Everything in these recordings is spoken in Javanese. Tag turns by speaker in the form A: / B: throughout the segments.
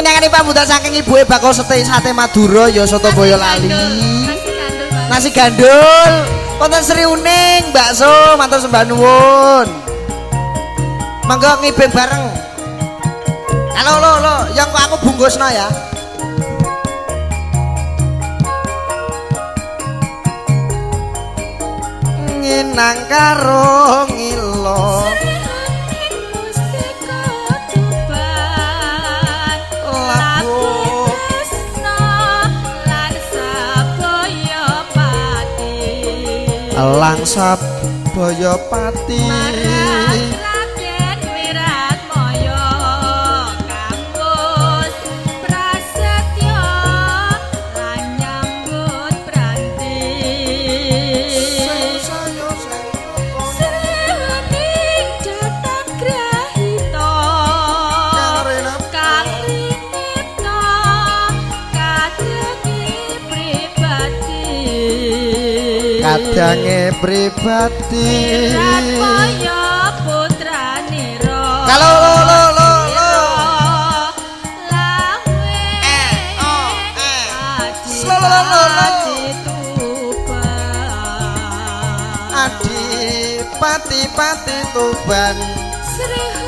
A: Pinangane pambutan saking ibuke bakal sate sate Madura ya soto boyo lali. Nasi gandul. Wonten Sri Uning, bakso, matur sembah nuwun. Mangga ngibing bareng. Halo lo lo, yang aku bungkusno ya. Nginang karo Elang sabaya pati. Kadange pribadi. Kalau lo lo lo lo. Eh, oh, eh. Lo, lo, lo, lo. Adi pati pati tuban. Di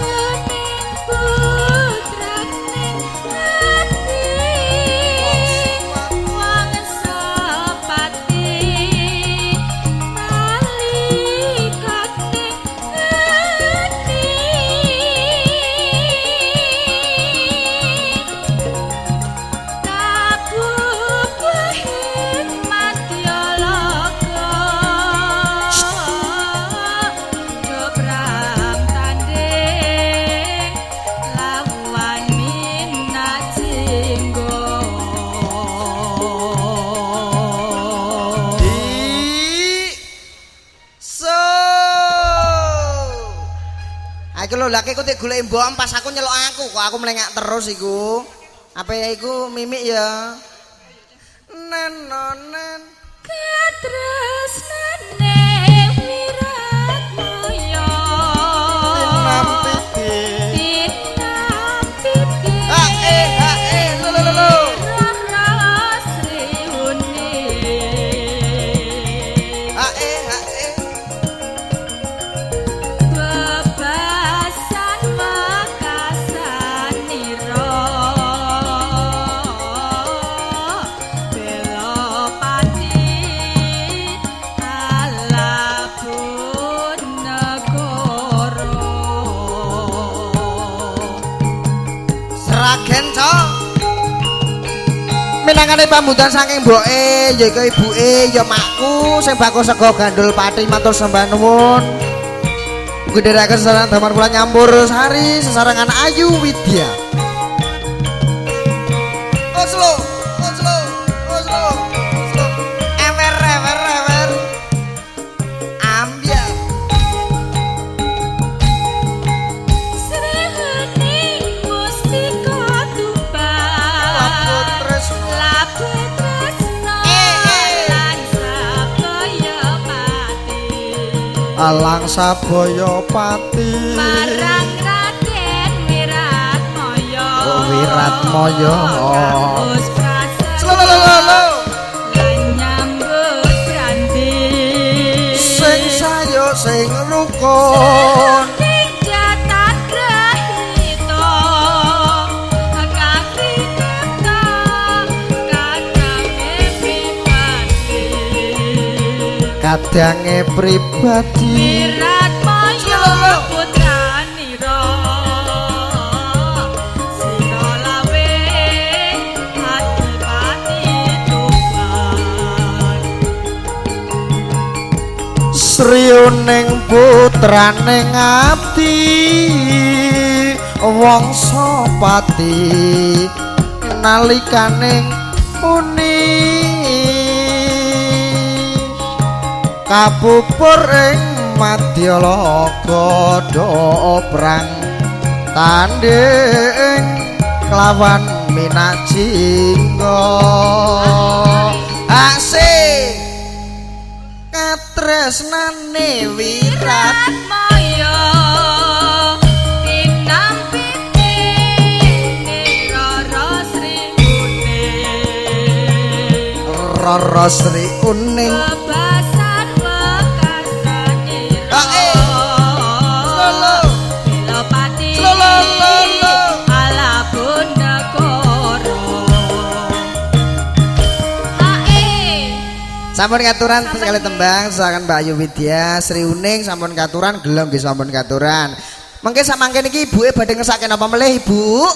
A: Laki ku golek mbok pas aku nyelok aku kok aku melengak terus iku. Apa ya iku mimik ya? Nenonen nampiti. Minangane pambutan saking mboke ya iku ibuke ya makku sing bakul sego gandul pati matur sembah nuwun. Gedheraken sesaran damar kula nyampur sari sesarengan Ayu Widya. Alang sabaya pati.
B: Marang Raden Wirat Moyo
A: Oh, Wiratmaya.
B: Kampus prasaja. Lan nyambut branti
A: Sing sayo sing rukun.
B: Kadange pribadi. Wirat Maya putranira Sira lawe Adipati Tuban
A: Sriuning putraning abdi wangsa pati nalikaning uni kapupur ing madyalaga doprang tanding kelawan minajingga ase katresnane wirat
B: moyo
A: Rara Sri Uning Sampun katuran sekali tembang silakan Mbak Ayu Widya Sri Uning sampun katuran gelem nggih sampun katuran. Mengke sak mangke niki ibuke badhe ngesake napa melih Ibu?